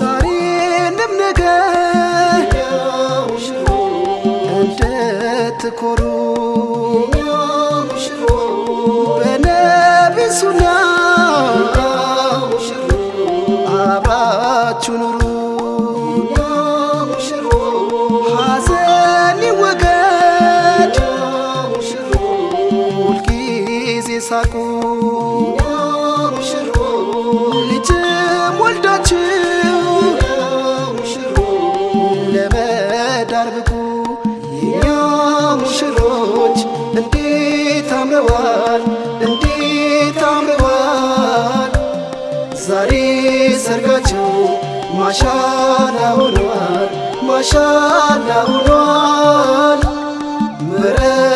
ዛሬንም ነገ እንድትኮሩ በነቢዩ ሱና አብራችሁ ኑሩ። ሐዘን ይወገድ። ሁልጊዜ ሳቁ። ልጅም ወልዳችሁ ለመዳር ብቁ። የኛ ሙሽሮች እንዴት አምረዋል? እንዴት አምረዋል? ዛሬ ሰርጋቸው ማሻላ ሆነዋል ማሻላ